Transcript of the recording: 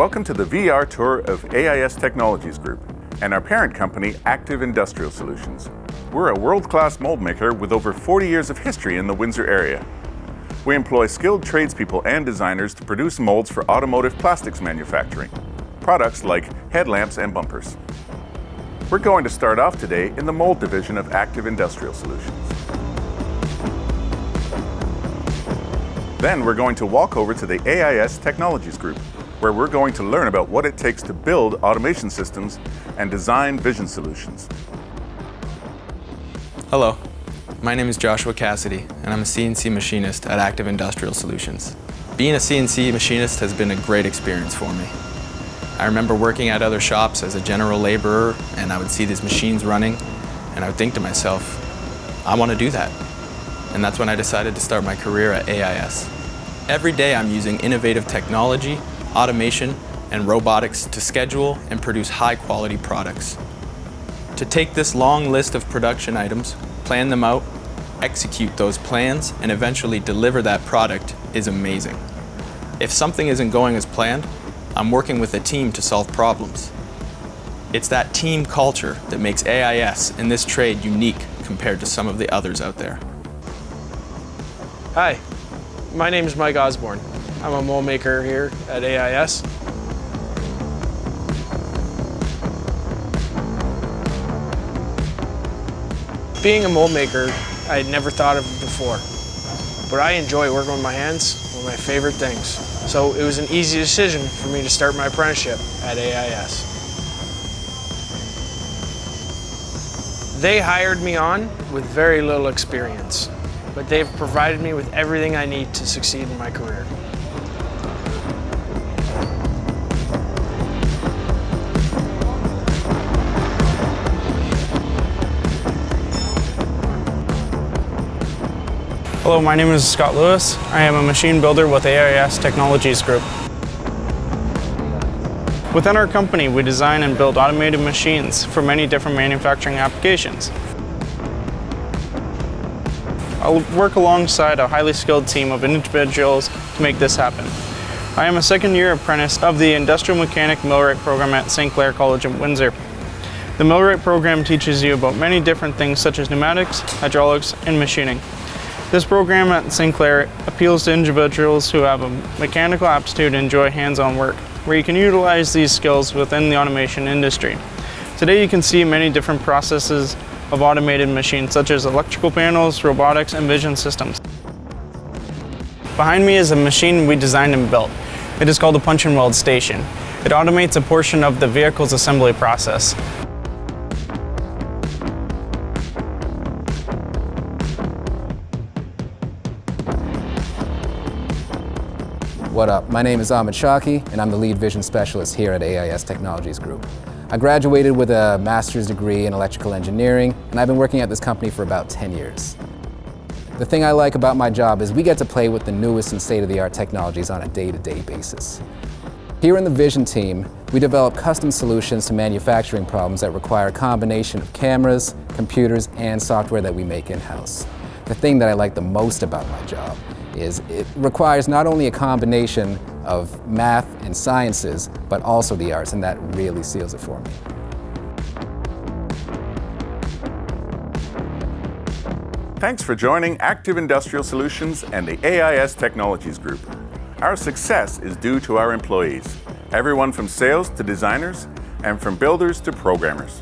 Welcome to the VR tour of AIS Technologies Group and our parent company, Active Industrial Solutions. We're a world-class mold maker with over 40 years of history in the Windsor area. We employ skilled tradespeople and designers to produce molds for automotive plastics manufacturing, products like headlamps and bumpers. We're going to start off today in the mold division of Active Industrial Solutions. Then we're going to walk over to the AIS Technologies Group, where we're going to learn about what it takes to build automation systems and design vision solutions. Hello, my name is Joshua Cassidy and I'm a CNC machinist at Active Industrial Solutions. Being a CNC machinist has been a great experience for me. I remember working at other shops as a general laborer and I would see these machines running and I would think to myself, I want to do that. And that's when I decided to start my career at AIS. Every day I'm using innovative technology automation, and robotics to schedule and produce high-quality products. To take this long list of production items, plan them out, execute those plans, and eventually deliver that product is amazing. If something isn't going as planned, I'm working with a team to solve problems. It's that team culture that makes AIS in this trade unique compared to some of the others out there. Hi, my name is Mike Osborne. I'm a mold maker here at AIS. Being a mold maker, I had never thought of it before. But I enjoy working with my hands, one of my favorite things. So it was an easy decision for me to start my apprenticeship at AIS. They hired me on with very little experience, but they've provided me with everything I need to succeed in my career. Hello, my name is Scott Lewis. I am a machine builder with AIS Technologies Group. Within our company, we design and build automated machines for many different manufacturing applications. I'll work alongside a highly skilled team of individuals to make this happen. I am a second year apprentice of the Industrial Mechanic Millwright program at St. Clair College in Windsor. The Millwright program teaches you about many different things such as pneumatics, hydraulics, and machining. This program at St. Clair appeals to individuals who have a mechanical aptitude and enjoy hands-on work, where you can utilize these skills within the automation industry. Today you can see many different processes of automated machines such as electrical panels, robotics, and vision systems. Behind me is a machine we designed and built. It is called a punch and weld station. It automates a portion of the vehicle's assembly process. What up? My name is Ahmed Shaki, and I'm the lead vision specialist here at AIS Technologies Group. I graduated with a master's degree in electrical engineering, and I've been working at this company for about 10 years. The thing I like about my job is we get to play with the newest and state-of-the-art technologies on a day-to-day -day basis. Here in the Vision team, we develop custom solutions to manufacturing problems that require a combination of cameras, computers, and software that we make in-house. The thing that I like the most about my job is it requires not only a combination of math and sciences, but also the arts, and that really seals it for me. Thanks for joining Active Industrial Solutions and the AIS Technologies Group. Our success is due to our employees, everyone from sales to designers, and from builders to programmers.